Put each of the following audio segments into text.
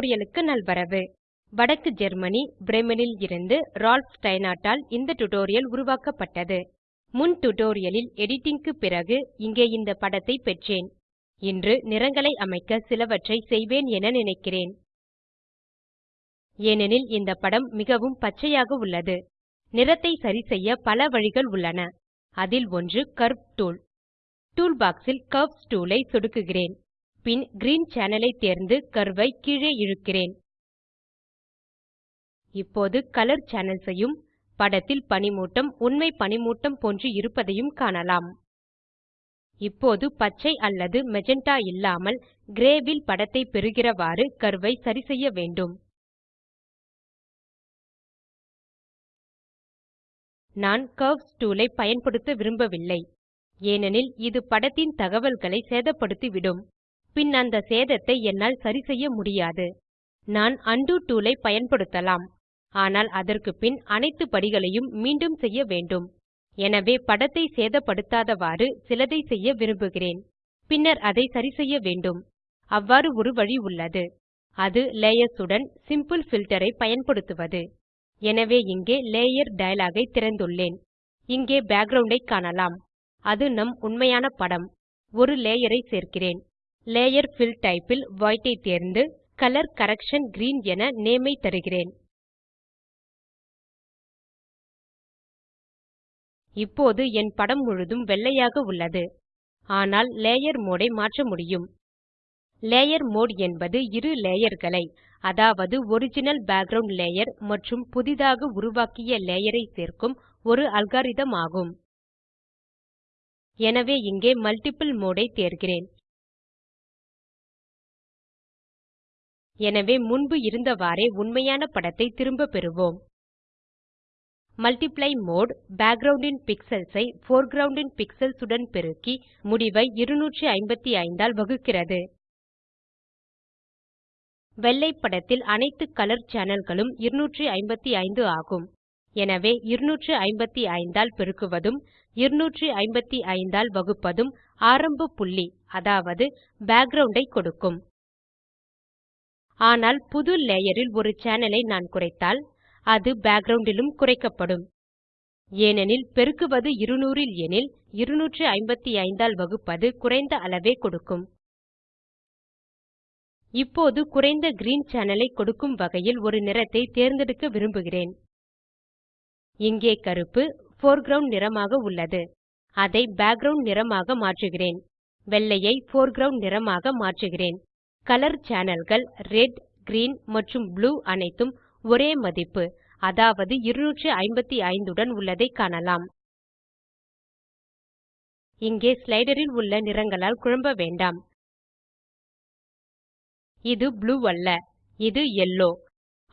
டுடோரியலுக்கு நல்வரவு. வடக்கு ஜெர்மனி பிரேமனில் இருந்து ரால்ஃப் ஸ்டைனாட்டால் இந்த டுடோரியல் உருவாக்கப்பட்டது. முன் டுடோரியலில் எடிட்டிங்க்கு பிறகு இங்கே இந்த படத்தை பெற்றேன். இன்று நிறங்களை அமைக்க சிலவற்றை செய்வேன் என நினைக்கிறேன். ஏனெனில் இந்த படம் மிகவும் பச்சையாக உள்ளது. நிறத்தை சரிசெய்ய பல வழிகள் உள்ளன. அதில் ஒன்று கர்வ் டூல். டூல் பாக்ஸ் ல் கர்வ்ஸ் டூல் ஐ சொடுக்குகிறேன். பின் கிரீன் Channel ஐ தேர்ந்து கர்வ் ஐ கீழே இழுக்கிறேன். இப்போது கலர் Channels ஐயும் படத்தில் பனிமூட்டம் உண்மை பனிமூட்டம் போன்று இருப்பதையும் காணலாம். இப்போது பச்சை அல்லது மெஜென்டா இல்லாமல் கிரேவில் படத்தை பெறுகிறவாறு கர்வ் ஐ சரிசெய்ய வேண்டும். நான் கர்வ்ஸ் டூல் ஐ பயன்படுத்த விரும்பவில்லை. ஏனெனில் இது படத்தின் தகவல்களை சேதப்படுத்திவிடும். பின் அந்த சேதத்தை என்னால் சரிசெய்ய முடியாது. நான் அண்டு டூலை ஐ பயன்படுத்தலாம். ஆனால் அதற்கு பின் அனைத்து படிகளையும் மீண்டும் செய்ய வேண்டும். எனவே படத்தை சேதப்படுத்தாதவாறு சிலதை செய்ய விரும்புகிறேன். பின்னர் அதை சரிசெய்ய வேண்டும். அவ்வாறு ஒரு வழி உள்ளது. அது லேயர்ஸ் உடன் சிம்பிள் ஃபில்டரை ஐ பயன்படுத்துவது. எனவே இங்கே லேயர் டயலாக் ஐ திறந்துள்ளேன். இங்கே பேக்கிரவுண்ட் ஐ காணலாம். அது நம் உண்மையான படம். ஒரு லேயர் ஐ சேர்க்கிறேன். லேயர் பில் Type ல் White ஐ தேர்ந்து கலர் கரக்ஷன் கிரீன் என நேம் ஐ தருகிறேன். இப்போது என் படம் முழுதும் வெள்ளையாக உள்ளது. ஆனால் லேயர் மோடை ஐ மாற்ற முடியும். லேயர் மோடு என்பது இரு லேயர்களை அதாவது ஒரிஜினல் பேக்கிரவுண்ட் லேயர் மற்றும் புதிதாக உருவாக்கிய லேயர் ஐ சேர்க்கும் ஒரு அல்காரிதம் ஆகும். எனவே இங்கே மல்ட்டிபிள் மோடு ஐ தேர்கிறேன். எனவே முன்பு இருந்தவாறே உண்மையான படத்தை திரும்ப பெறுவோம். Multiply mode background in pixels I foreground ன் உடன் பெருக்கி முடிவை 255 ஆல் வகுக்கிறது. வெள்ளை படத்தில் அனைத்து கலர் சேனல்களும் 255 ஆகும். எனவே 255 ஆல் பெருக்குவதும் 255 ஆல் வகுப்பதும் ஆரம்ப புள்ளி அதாவது பேக்கிரவுண்ட் ஐ கொடுக்கும். ஆனால் புது லேயரில் ஒரு சேனலை நான் குறைத்தால் அது பேக்கிரவுண்ட் லும் குறைக்கப்படும். ஏனெனில் பெருக்குவது 200 ல் எனில் 255 ஆல் வகுப்பது குறைந்த அளவே கொடுக்கும். இப்போது குறைந்த கிரீன் சேனல் ஐ கொடுக்கும் வகையில் ஒரு நிறத்தை தேர்ந்தெடுக்க விரும்புகிறேன். இங்கே கருப்பு போர்க்ரவுண்ட் நிறமாக உள்ளது. அதை பேக்கிரவுண்ட் நிறமாக மாற்றுகிறேன். வெள்ளையை போர்க்ரவுண்ட் நிறமாக மாற்றுகிறேன். கலர் சேனல்கள் ரெட் கிரீன் மற்றும் ப்ளூ அனைத்தும் ஒரே மதிப்பு அதாவது 255 உடன் உள்ளதை காணலாம். இங்கே ஸ்லைடரில் உள்ள நிறங்களால் குழம்ப வேண்டாம். இது ப்ளூ அல்ல இது யெல்லோ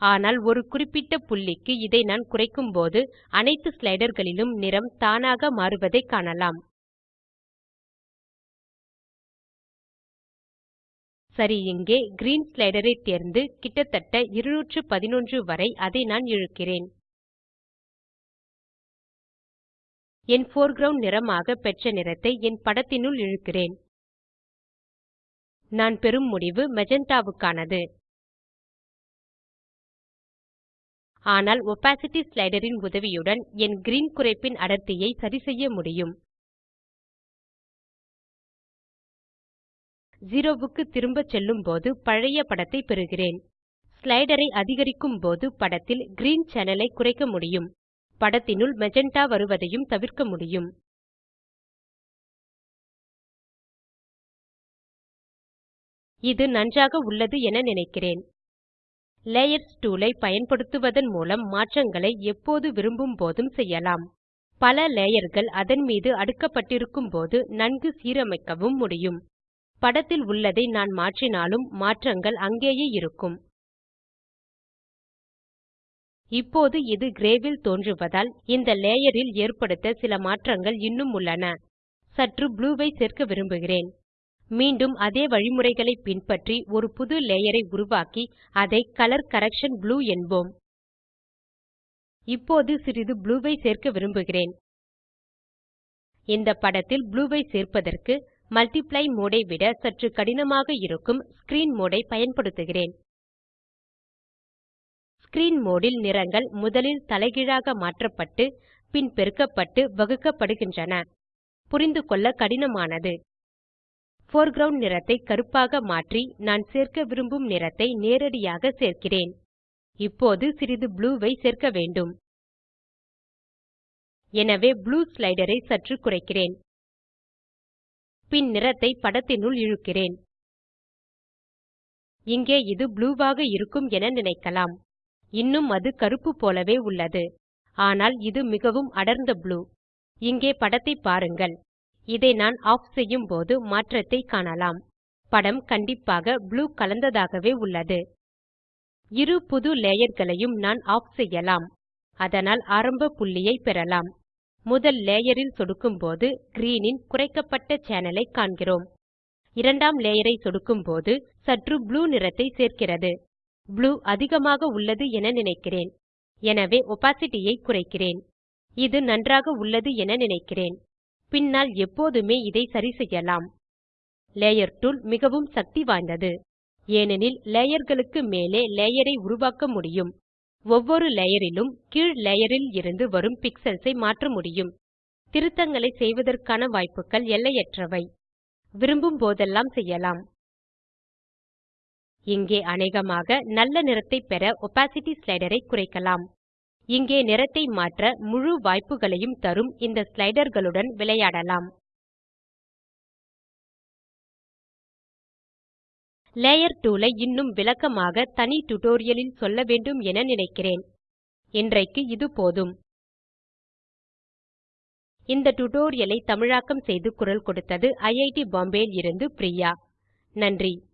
ஆனால் ஒரு குறிப்பிட்ட புள்ளிக்கு இதை நான் குறைக்கும்போது அனைத்து ஸ்லைடர்களிலும் நிறம் தானாக மாறுவதை காணலாம். சரி இங்கே கிரீன் slider ஐ தேர்ந்து கிட்டத்தட்ட 211 வரை அதை நான் இழுக்கிறேன். என் foreground நிறமாக பெற்ற நிறத்தை என் படத்தினுள் இழுக்கிறேன். நான் பெறும் முடிவு மெஜந்தாவுக்கானது ஆனால் opacity slider உதவியுடன் என் கிரீன் குறைப்பின் அடர்த்தியை சரிசெய்ய முடியும். 0 க்கு திரும்ப செல்லும்போது பழைய படத்தை பெறுகிறேன். ஸ்லைடரை அதிகரிக்கும் போது படத்தில் கிரீன் சேனல் ஐ குறைக்க முடியும். படத்தினுள் மெஜந்தா வருவதையும் தவிர்க்க முடியும். இது நன்றாக உள்ளது என நினைக்கிறேன். லேயர்ஸ் டூல் ஐ பயன்படுத்துவதன் மூலம் மாற்றங்களை எப்போது விரும்பும் போதும் செய்யலாம். பல லேயர்கள் அதன் மீது அடுக்கப்பட்டிருக்கும் போது நன்கு சீரமைக்கவும் முடியும். படத்தில் உள்ளதை நான் மாற்றினாலும் மாற்றங்கள் அங்கேயே இருக்கும். இப்போது இது கிரேவில் தோன்றுவதால் இந்த லேயரில் ஏற்படுத்த சில மாற்றங்கள் இன்னும் உள்ளன. சற்று ப்ளூவை ஐ சேர்க்க விரும்புகிறேன். மீண்டும் அதே வழிமுறைகளை பின்பற்றி ஒரு புது லேயரை உருவாக்கி அதை கலர் கரக்ஷன் ப்ளூ என்போம். இப்போது சிறிது ப்ளூவை ஐ சேர்க்க விரும்புகிறேன். இந்த படத்தில் ப்ளூவை ஐ சேர்ப்பதற்கு மல்டிப்ளை மோடை ஐ விட சற்று கடினமாக இருக்கும் ஸ்க்ரீன் மோடை ஐ பயன்படுத்துகிறேன். ஸ்க்ரீன் மோடில் நிறங்கள் முதலில் தலைகீழாக மாற்றப்பட்டு பின் பெருக்கப்பட்டு வகுக்கப்படுகின்றன. புரிந்துகொள்ள கடினமானது. போர்க்ரவுண்ட் நிறத்தை கருப்பாக மாற்றி நான் சேர்க்க விரும்பும் நிறத்தை நேரடியாக சேர்க்கிறேன். இப்போது சிறிது ப்ளூ ஐ சேர்க்க வேண்டும். எனவே ப்ளூ ஸ்லைடரை சற்று குறைக்கிறேன். பின் நிறத்தை படத்தினுள் இழுக்கிறேன். இங்கே இது ப்ளூவாக இருக்கும் என நினைக்கலாம். இன்னும் அது கருப்பு போலவே உள்ளது. ஆனால் இது மிகவும் அடர்ந்த ப்ளூ. இங்கே படத்தை பாருங்கள். இதை நான் ஆஃப் செய்யும் போது மாற்றத்தை காணலாம். படம் கண்டிப்பாக ப்ளூ கலந்ததாகவே உள்ளது. இரு புது லேயர்களையும் நான் ஆஃப் செய்யலாம். அதனால் ஆரம்ப புள்ளியை பெறலாம். முதல் லேயரில் சொடுக்கும்போது green ன் குறைக்கப்பட்ட சேனலை காண்கிறோம். இரண்டாம் லேயரை சொடுக்கும்போது சற்று ப்ளூ நிறத்தை சேர்க்கிறது. ப்ளூ அதிகமாக உள்ளது என நினைக்கிறேன். எனவே opacity ஐ குறைக்கிறேன். இது நன்றாக உள்ளது என நினைக்கிறேன். பின்னால் எப்போதுமே இதை சரிசெய்யலாம் லேயர் டூல் மிகவும் சக்தி வாய்ந்தது. ஏனெனில் லேயர்களுக்கு மேலே லேயர் ஐ உருவாக்க முடியும். ஒவ்வொரு லேயரிலும் கீழ் லேயரில் இருந்து வரும் பிக்ஸல்ஸ் ஐ மாற்ற முடியும். திருத்தங்களை செய்வதற்கான வாய்ப்புகள் எல்லையற்றவை. விரும்பும் போதெல்லாம் செய்யலாம். இங்கே அநேகமாக நல்ல நிறத்தை பெற opacity ஸ்லைடர் ஐ குறைக்கலாம். இங்கே நிறத்தை மாற்ற முழு வாய்ப்புகளையும் தரும் இந்த ஸ்லைடர்களுடன் விளையாடலாம். லேயர் டூல் ஐ இன்னும் விளக்கமாக தனி டுடோரியலில் சொல்ல வேண்டும் என நினைக்கிறேன். இன்றைக்கு இது போதும். இந்த டுடோரியலை தமிழாக்கம் செய்து குரல் கொடுத்தது ஐஐடி பாம்பே இருந்து பிரியா. நன்றி.